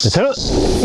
네, 저는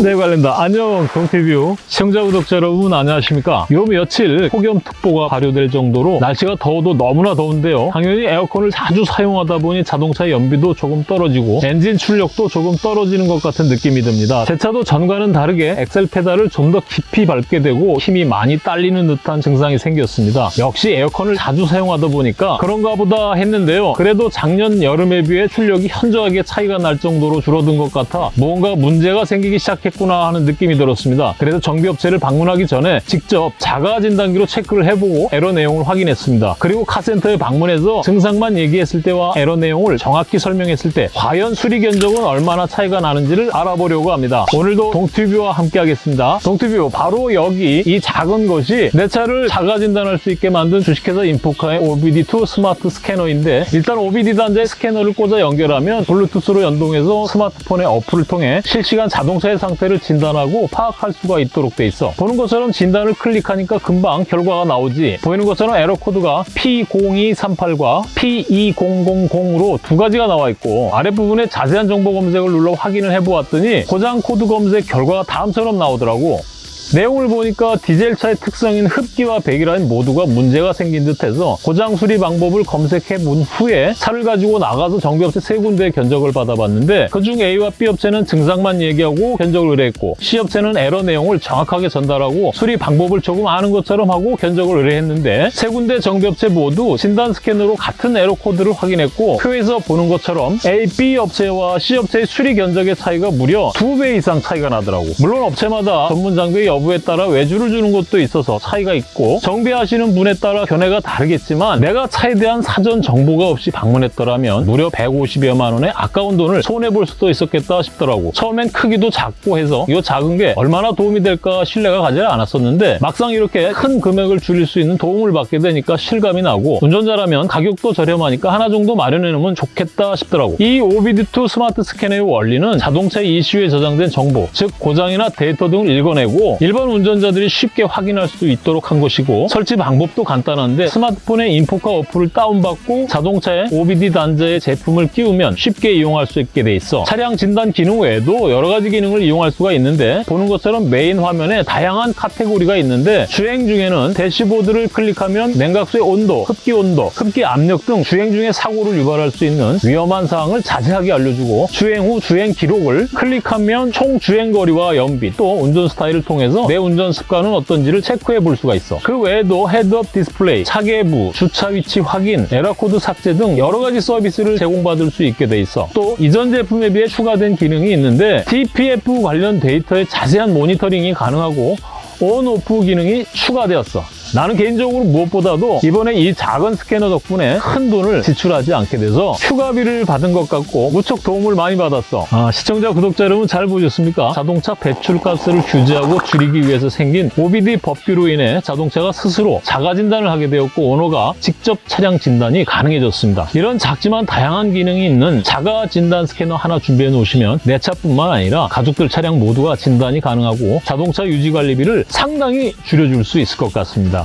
네 관련다. 안녕 동튜뷰 시청자 구독자 여러분 안녕하십니까? 요 며칠 폭염특보가 발효될 정도로 날씨가 더워도 너무나 더운데요. 당연히 에어컨을 자주 사용하다 보니 자동차의 연비도 조금 떨어지고 엔진 출력도 조금 떨어지는 것 같은 느낌이 듭니다. 제 차도 전과는 다르게 엑셀 페달을 좀 더 깊이 밟게 되고 힘이 많이 딸리는 듯한 증상이 생겼습니다. 역시 에어컨을 자주 사용하다 보니까 그런가 보다 했는데요. 그래도 작년 여름에 비해 출력이 현저하게 차이가 날 정도로 줄어든 것 같아 뭔가 문제 가 생기기 시작했구나 하는 느낌이 들었습니다. 그래서 정비업체를 방문하기 전에 직접 자가 진단기로 체크를 해보고 에러 내용을 확인했습니다. 그리고 카센터에 방문해서 증상만 얘기했을 때와 에러 내용을 정확히 설명했을 때 과연 수리 견적은 얼마나 차이가 나는지를 알아보려고 합니다. 오늘도 동튜뷰와 함께 하겠습니다. 동튜뷰 바로 여기 이 작은 것이 내 차를 자가 진단할 수 있게 만든 주식회사 인포카의 OBD2 스마트 스캐너인데 일단 OBD 단자에 스캐너를 꽂아 연결하면 블루투스로 연동해서 스마트폰의 어플을 통해 실시간 자동차의 상태를 진단하고 파악할 수가 있도록 돼 있어. 보는 것처럼 진단을 클릭하니까 금방 결과가 나오지. 보이는 것처럼 에러 코드가 P0238과 P2000으로 두 가지가 나와 있고 아랫부분에 자세한 정보 검색을 눌러 확인을 해보았더니 고장 코드 검색 결과가 다음처럼 나오더라고. 내용을 보니까 디젤차의 특성인 흡기와 배기라인 모두가 문제가 생긴 듯해서 고장 수리 방법을 검색해 본 후에 차를 가지고 나가서 정비업체 세 군데의 견적을 받아봤는데 그중 A와 B 업체는 증상만 얘기하고 견적을 의뢰했고 C 업체는 에러 내용을 정확하게 전달하고 수리 방법을 조금 아는 것처럼 하고 견적을 의뢰했는데 세 군데 정비업체 모두 진단 스캐너로 같은 에러 코드를 확인했고 표에서 보는 것처럼 A, B 업체와 C 업체의 수리 견적의 차이가 무려 두 배 이상 차이가 나더라고. 물론 업체마다 전문 장비 여부에 따라 외주를 주는 것도 있어서 차이가 있고 정비하시는 분에 따라 견해가 다르겠지만 내가 차에 대한 사전 정보가 없이 방문했더라면 무려 150여만 원의 아까운 돈을 손해볼 수도 있었겠다 싶더라고. 처음엔 크기도 작고 해서 이 작은 게 얼마나 도움이 될까 신뢰가 가지 않았었는데 막상 이렇게 큰 금액을 줄일 수 있는 도움을 받게 되니까 실감이 나고 운전자라면 가격도 저렴하니까 하나 정도 마련해 놓으면 좋겠다 싶더라고. 이 OBD2 스마트 스캐너의 원리는 자동차 ECU에 저장된 정보 즉 고장이나 데이터 등을 읽어내고 일반 운전자들이 쉽게 확인할 수 있도록 한 것이고 설치 방법도 간단한데 스마트폰에 인포카 어플을 다운받고 자동차에 OBD 단자의 제품을 끼우면 쉽게 이용할 수 있게 돼 있어. 차량 진단 기능 외에도 여러 가지 기능을 이용할 수가 있는데 보는 것처럼 메인 화면에 다양한 카테고리가 있는데 주행 중에는 대시보드를 클릭하면 냉각수의 온도, 흡기 온도, 흡기 압력 등 주행 중에 사고를 유발할 수 있는 위험한 사항을 자세하게 알려주고 주행 후 주행 기록을 클릭하면 총 주행 거리와 연비 또 운전 스타일을 통해서 내 운전 습관은 어떤지를 체크해 볼 수가 있어. 그 외에도 헤드업 디스플레이, 차계부, 주차 위치 확인, 에러 코드 삭제 등 여러 가지 서비스를 제공받을 수 있게 돼 있어. 또 이전 제품에 비해 추가된 기능이 있는데 DPF 관련 데이터의 자세한 모니터링이 가능하고 온, 오프 기능이 추가되었어. 나는 개인적으로 무엇보다도 이번에 이 작은 스캐너 덕분에 큰 돈을 지출하지 않게 돼서 휴가비를 받은 것 같고 무척 도움을 많이 받았어. 아, 시청자, 구독자 여러분 잘 보셨습니까? 자동차 배출가스를 규제하고 줄이기 위해서 생긴 OBD 법규로 인해 자동차가 스스로 자가 진단을 하게 되었고 오너가 직접 차량 진단이 가능해졌습니다. 이런 작지만 다양한 기능이 있는 자가 진단 스캐너 하나 준비해 놓으시면 내 차뿐만 아니라 가족들 차량 모두가 진단이 가능하고 자동차 유지 관리비를 상당히 줄여줄 수 있을 것 같습니다.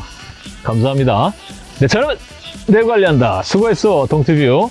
감사합니다. 내 차는 내 관리한다. 수고했어, 동티뷰.